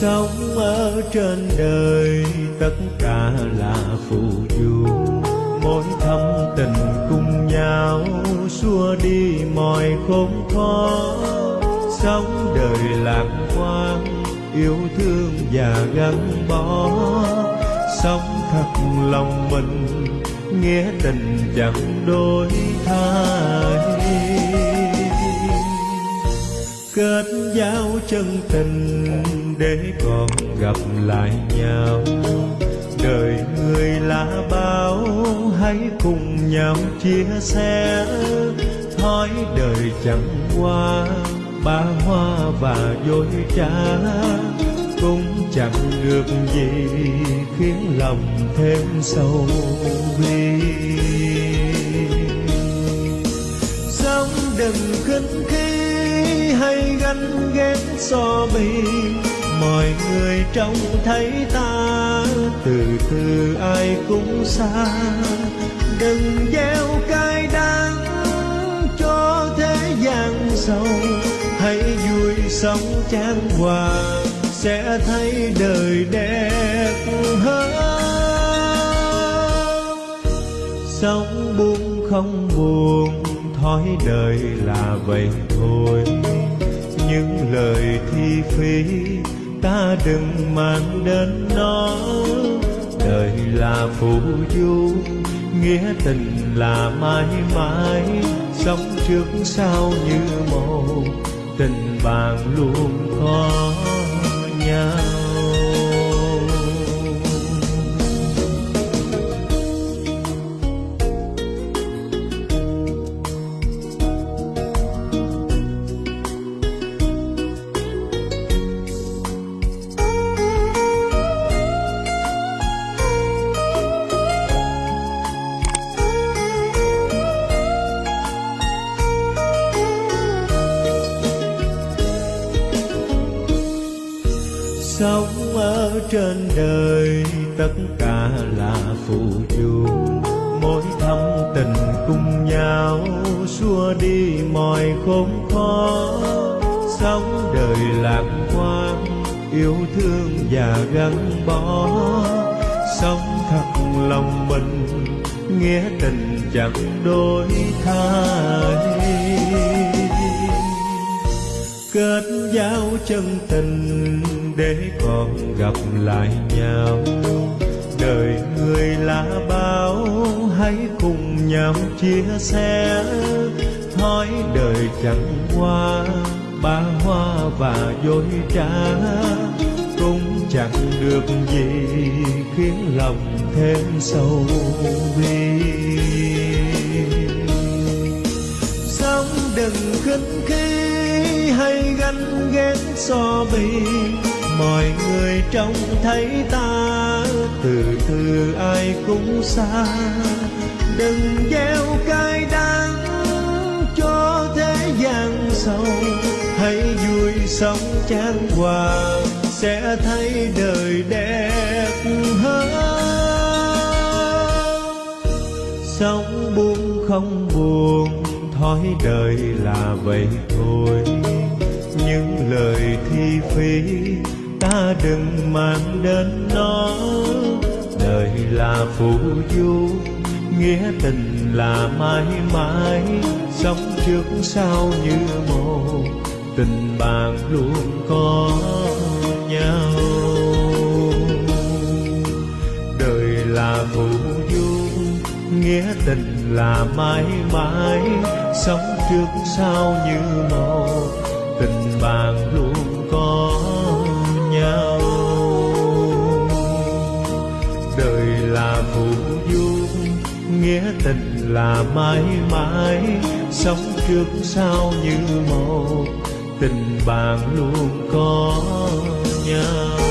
sống ở trên đời, tất cả là phù du. Mỗi thâm tình cùng nhau, xua đi mọi khốn khó. Sống đời lạc quan, yêu thương và gắn bó. Sống thật lòng mình, nghĩa tình chẳng đổi thay kết giao chân tình để còn gặp lại nhau. Đời người là bao, hãy cùng nhau chia sẻ. Thói đời chẳng qua, ba hoa và dối trá. Cũng chẳng được gì khiến lòng thêm sâu bi. Sống đừng khinh khi ganh ghét so bì. Mọi người trông thấy ta, từ từ ai cũng xa. Đừng gieo cay đắng cho thế gian sâu hãy vui sống chan hòa, sẽ thấy đời đẹp hơn. Sống buông không buồn, thói đời là vậy thôi những lời thi phí ta đừng mang đến nó đời là phù du, nghĩa tình là mãi mãi, sống trước sau như một tình bạn luôn có nhau. Ở trên đời, tất cả là phù du mỗi thâm tình cùng nhau, xua đi mọi khốn khó. Sống đời lạc quan, yêu thương và gắn bó. Sống thật lòng mình, nghĩa tình chẳng đổi thay. Kết giao chân tình để còn gặp lại nhau. Đời người là bao, hãy cùng nhau chia sẻ. Thói đời chẳng qua, ba hoa và dối trá. Cũng chẳng được gì khiến lòng thêm sâu bi. Sống đừng khinh khi hay ganh ghét so bì mọi người trông thấy ta, từ từ ai cũng xa. Đừng gieo cay đắng cho thế gian sâu, hãy vui sống chan hòa, sẽ thấy đời đẹp hơn. Sống buông không buồn, thói đời là vậy thôi. Những lời thi phí ta đừng mang đến nó. Đời là phù du, nghĩa tình là mãi mãi. Sống trước sau như một tình bạn luôn có nhau. Đời là phù du, nghĩa tình là mãi mãi. Sống trước sau như một tình bạn luôn là phù du nghĩa tình là mãi mãi, sống trước sau như một tình bạn luôn có nhau.